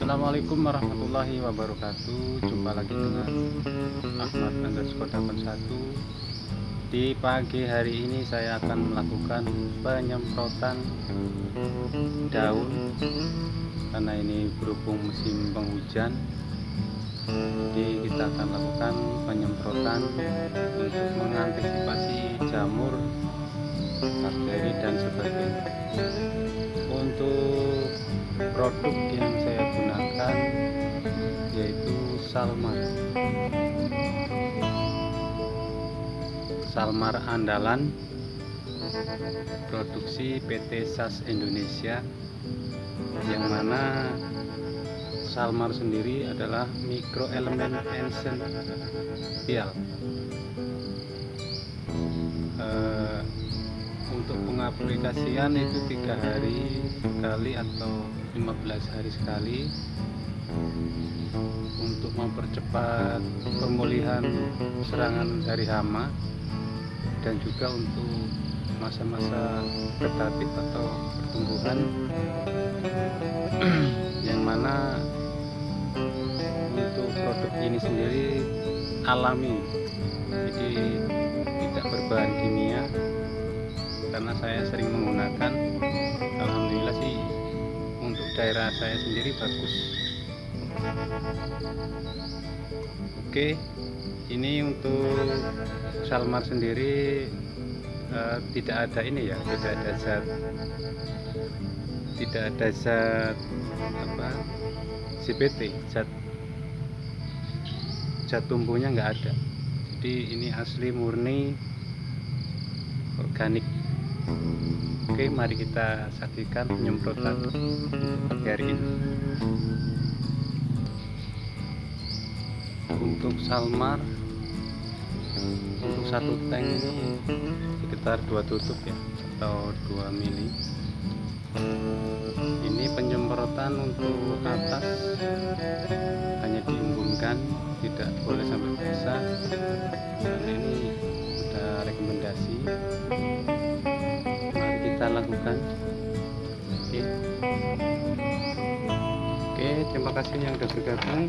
Assalamualaikum warahmatullahi wabarakatuh. Jumpa lagi dengan Ahmad underscore 81 Di pagi hari ini saya akan melakukan penyemprotan daun. Karena ini berhubung musim penghujan Jadi kita akan lakukan penyemprotan Untuk mengantisipasi jamur bakteri dan sebagainya. Untuk produk yang saya gunakan yaitu Salmar. Salmar andalan produksi PT SAS Indonesia yang mana Salmar sendiri adalah mikroelemen esensial eh, untuk pengaplikasian itu tiga hari sekali atau 15 hari sekali. Untuk mempercepat pemulihan serangan dari hama dan juga untuk masa-masa vegetatif atau pertumbuhan. Yang mana sendiri alami. Jadi tidak berbahan kimia. Karena saya sering menggunakan Alhamdulillah sih untuk daerah saya sendiri bagus. Oke ini untuk salmar sendiri uh, tidak ada ini ya tidak ada zat tidak ada zat apa? CPT zat zat tumbuhnya nggak ada jadi ini asli murni organik Oke, mari kita saksikan penyemprotan pagi hari ini. Untuk salmar, untuk satu tank sekitar dua tutup ya, atau 2 mili. Ini penyemprotan untuk atas hanya diumbunkan, tidak boleh sampai basah. Dan ini sudah rekomendasi. Kita lakukan. Oke. Oke terima kasih yang sudah bergabung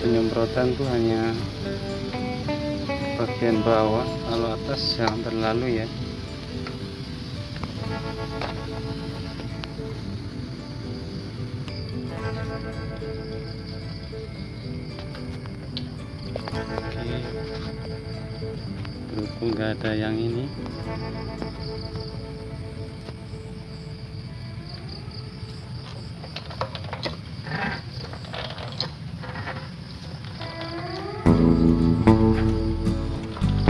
penyemprotan tuh hanya bagian bawah kalau atas jangan terlalu ya. Oke. Berhubung nggak ada yang ini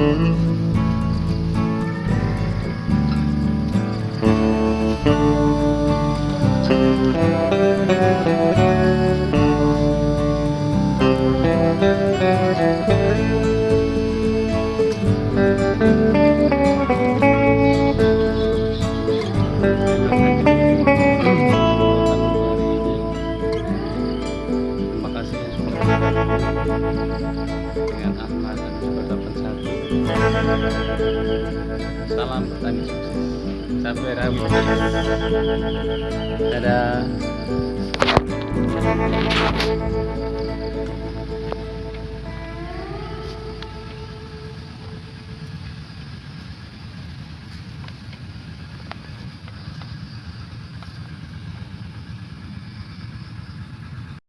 Mm-hmm. dengan Ahmad dan Berdapan Satu Salam petani sukses. Sampai Rabu Dadah.